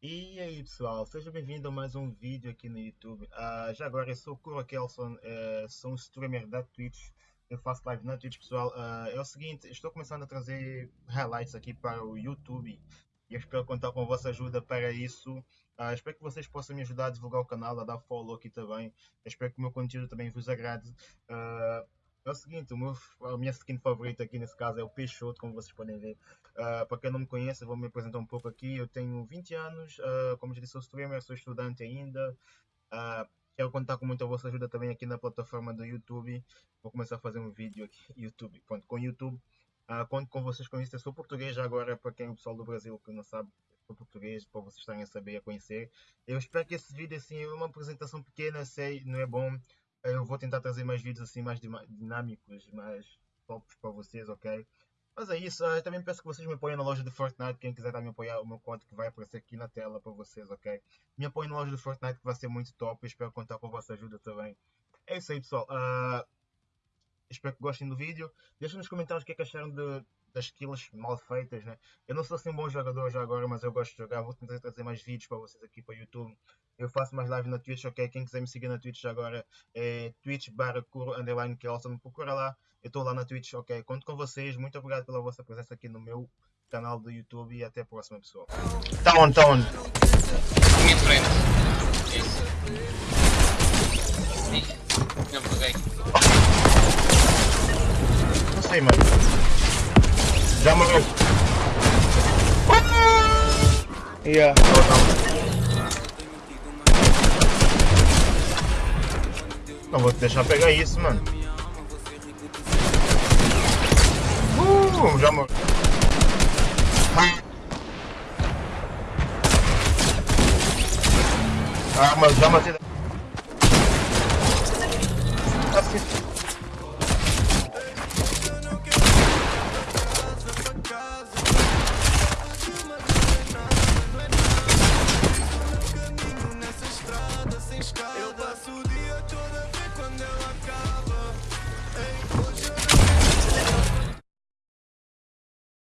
E aí pessoal, seja bem-vindo a mais um vídeo aqui no YouTube. Uh, já agora eu sou o Kuro Kelson, uh, sou um streamer da Twitch, eu faço live na Twitch pessoal. Uh, é o seguinte, estou começando a trazer highlights aqui para o YouTube e eu espero contar com a vossa ajuda para isso. Uh, espero que vocês possam me ajudar a divulgar o canal, a dar follow aqui também. Eu espero que o meu conteúdo também vos agrade. É o seguinte, o meu, a minha skin favorita aqui nesse caso é o Peixoto, como vocês podem ver. Uh, para quem não me conhece, vou me apresentar um pouco aqui. Eu tenho 20 anos, uh, como já disse, sou streamer, sou estudante ainda. Uh, quero contar com muita vossa ajuda também aqui na plataforma do YouTube. Vou começar a fazer um vídeo aqui, YouTube, pronto, com YouTube. Uh, conto com vocês com isso. Eu sou português agora, para quem é o pessoal do Brasil que não sabe, sou português, para vocês estarem a saber e a conhecer. Eu espero que esse vídeo assim é uma apresentação pequena, sei, não é bom eu vou tentar trazer mais vídeos assim mais dinâmicos, mais tops para vocês, ok? Mas é isso, eu também peço que vocês me apoiem na loja de Fortnite, quem quiser me apoiar, o meu código que vai aparecer aqui na tela para vocês, ok? Me apoiem na loja de Fortnite que vai ser muito top, espero contar com a vossa ajuda também. É isso aí pessoal, uh, espero que gostem do vídeo, deixem nos comentários o que é que acharam de, das kills mal feitas, né? Eu não sou assim um bom jogador já agora, mas eu gosto de jogar. Vou tentar trazer mais vídeos para vocês aqui para o YouTube. Eu faço mais live na Twitch, ok? Quem quiser me seguir na Twitch agora é Twitch barra underline. Procura lá, eu estou lá na Twitch, ok? Conto com vocês. Muito obrigado pela vossa presença aqui no meu canal do YouTube e até a próxima, pessoal. Tá on, tá on. Minha Sei, mano. Já morreu. Yeah. Não vou te deixar pegar isso, mano. Uh, já morreu. Ah, mas já matei. Assim. ain't.